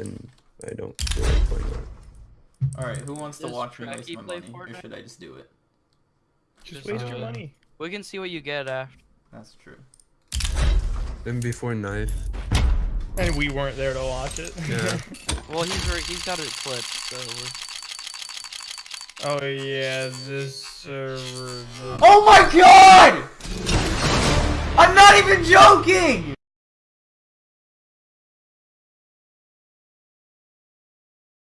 and I don't feel like playing that. All right, who wants to watch me waste my money, money, or should I just do it? Just Just, waste your money. We can see what you get after. That's true. Then before knife. And we weren't there to watch it. Yeah. Well, he's he's got it clipped, so oh yeah, this server. Oh my god! I'm not even joking!